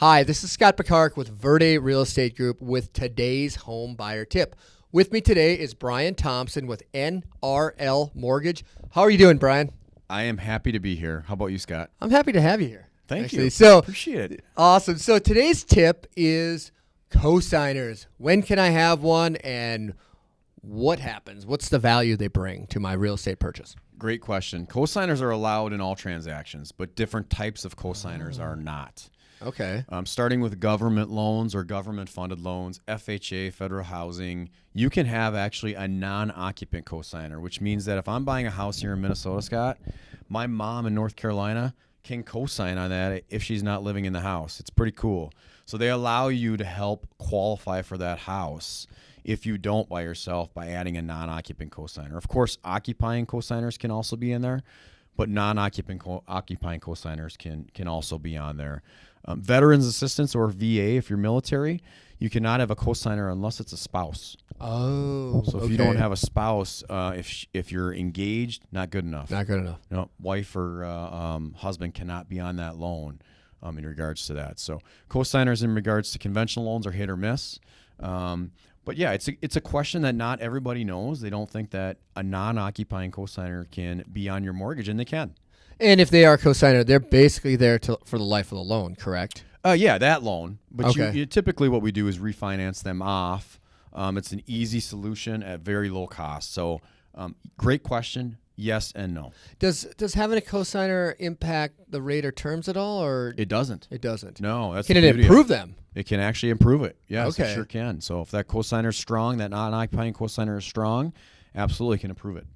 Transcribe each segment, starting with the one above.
Hi, this is Scott Picard with Verde Real Estate Group with today's home buyer tip. With me today is Brian Thompson with NRL Mortgage. How are you doing, Brian? I am happy to be here. How about you, Scott? I'm happy to have you here. Thank actually. you. So Appreciate it. awesome. So today's tip is cosigners. When can I have one and what happens? What's the value they bring to my real estate purchase? Great question. Cosigners are allowed in all transactions, but different types of cosigners are not. Okay. Um, starting with government loans or government funded loans, FHA, federal housing, you can have actually a non occupant cosigner, which means that if I'm buying a house here in Minnesota, Scott, my mom in North Carolina can cosign on that if she's not living in the house. It's pretty cool. So they allow you to help qualify for that house if you don't by yourself by adding a non occupant cosigner. Of course, occupying cosigners can also be in there but non-occupant co- occupying cosigners can can also be on there. Um, veterans assistance or VA, if you're military, you cannot have a cosigner unless it's a spouse. Oh. So if you don't have a spouse, uh, if if you're engaged, not good enough. not good enough. No, wife or uh, um, husband cannot be on that loan um, in regards to that. So cosigners in regards to conventional loans are hit or miss. But yeah, it's a, it's a question that not everybody knows. They don't think that a non-occupying cosigner can be on your mortgage, and they can. And if they are cosigner, they're basically there to, for the life of the loan, correct? Uh, yeah, that loan. But Okay. you, typically, what we do is refinance them off. Um, it's an easy solution at very low cost. So, um, great question. Yes and no. Does does having a cosigner impact the rate or terms at all, or It doesn't. it doesn't? No, that's Can the it improve them? It can actually improve it. Yes, Okay. it sure can. So if that cosigner is strong, that non-occupying cosigner is strong, absolutely can improve it.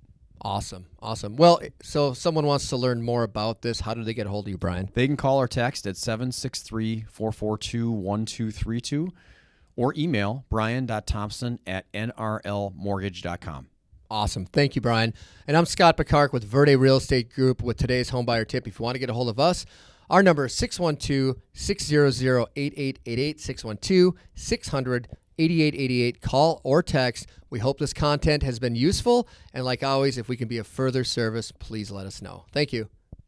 Awesome, awesome. Well, so if someone wants to learn more about this, how do they get a hold of you, Brian? They can call or text at 763-442-1232 or email brian.thompson at nrlmortgage.com. Awesome. Thank you, Brian. And I'm Scott Picard with Verde Real Estate Group with today's homebuyer tip. If you want to get a hold of us, our number is 612 600 8888 612 600 8888. Call or text. We hope this content has been useful. And like always, if we can be of further service, please let us know. Thank you.